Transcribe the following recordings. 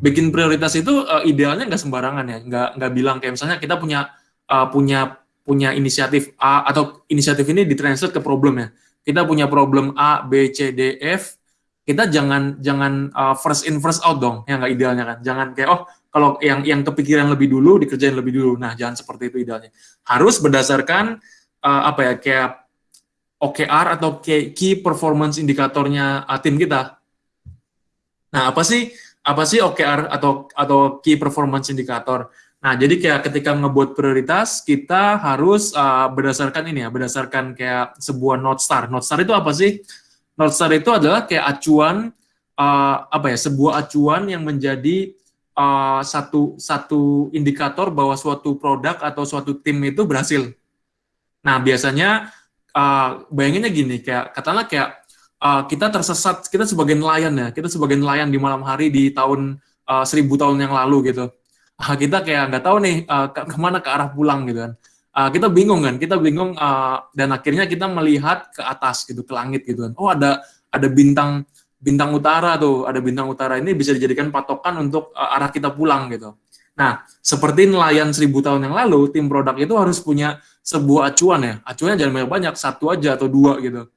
bikin prioritas itu uh, idealnya nggak sembarangan ya, nggak nggak bilang kayak misalnya kita punya uh, punya punya inisiatif A atau inisiatif ini ditranslate ke problem ya. Kita punya problem A, B, C, D, F. Kita jangan jangan uh, first in first out dong, ya nggak idealnya kan. Jangan kayak oh kalau yang yang kepikiran lebih dulu dikerjain lebih dulu. Nah jangan seperti itu idealnya. Harus berdasarkan uh, apa ya kayak OKR atau key performance indikatornya tim kita. Nah apa sih apa sih OKR atau atau key performance indicator? Nah, jadi kayak ketika ngebuat prioritas, kita harus uh, berdasarkan ini ya, berdasarkan kayak sebuah North Star. North Star itu apa sih? North Star itu adalah kayak acuan uh, apa ya, sebuah acuan yang menjadi uh, satu satu indikator bahwa suatu produk atau suatu tim itu berhasil. Nah, biasanya uh, bayanginnya gini, kayak katakanlah kayak uh, kita tersesat, kita sebagai nelayan ya, kita sebagai nelayan di malam hari di tahun uh, seribu tahun yang lalu gitu. Uh, kita kayak nggak tahu nih uh, ke ke mana ke arah pulang gitu kan. Uh, kita bingung kan, kita bingung uh, dan akhirnya kita melihat ke atas gitu, ke langit gitu kan. Oh ada ada bintang bintang utara tuh, ada bintang utara ini bisa dijadikan patokan untuk uh, arah kita pulang gitu. Nah, seperti nelayan seribu tahun yang lalu, tim produk itu harus punya sebuah acuan ya. Acuannya jangan banyak-banyak, satu aja atau dua gitu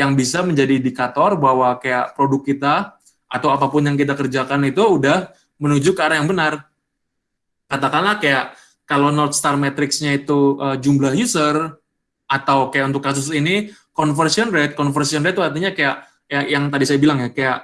yang bisa menjadi indikator bahwa kayak produk kita atau apa pun yang kita kerjakan itu udah menuju ke arah yang benar. Katakanlah kayak kalau North Star Matrix-nya itu uh, jumlah user atau kayak untuk kasus ini conversion rate, conversion rate itu artinya kayak ya, yang tadi saya bilang ya kayak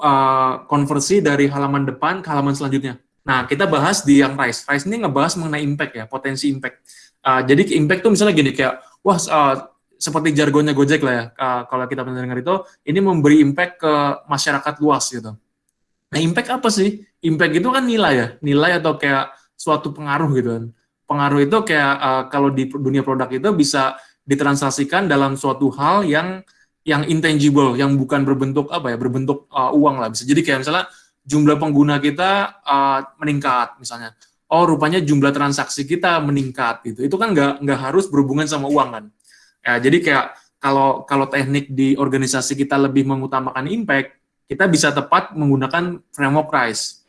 uh, konversi dari halaman depan ke halaman selanjutnya. Nah, kita bahas di yang RISE. RISE ini ngebahas mengenai impact ya, potensi impact. Uh, jadi impact tuh misalnya gini kayak wah uh, seperti jargonnya Gojek lah ya, uh, kalau kita mendengar itu, ini memberi impact ke masyarakat luas gitu. Nah, impact apa sih? Impact itu kan nilai ya, nilai atau kayak suatu pengaruh gitu kan. Pengaruh itu kayak uh, kalau di dunia produk itu bisa ditransaksikan dalam suatu hal yang yang intangible, yang bukan berbentuk apa ya, berbentuk uh, uang lah. Bisa jadi kayak misalnya jumlah pengguna kita uh, meningkat misalnya. Oh, rupanya jumlah transaksi kita meningkat gitu. Itu kan nggak nggak harus berhubungan sama uang kan Ya, jadi kayak kalau kalau teknik di organisasi kita lebih mengutamakan impact, kita bisa tepat menggunakan framework RISE.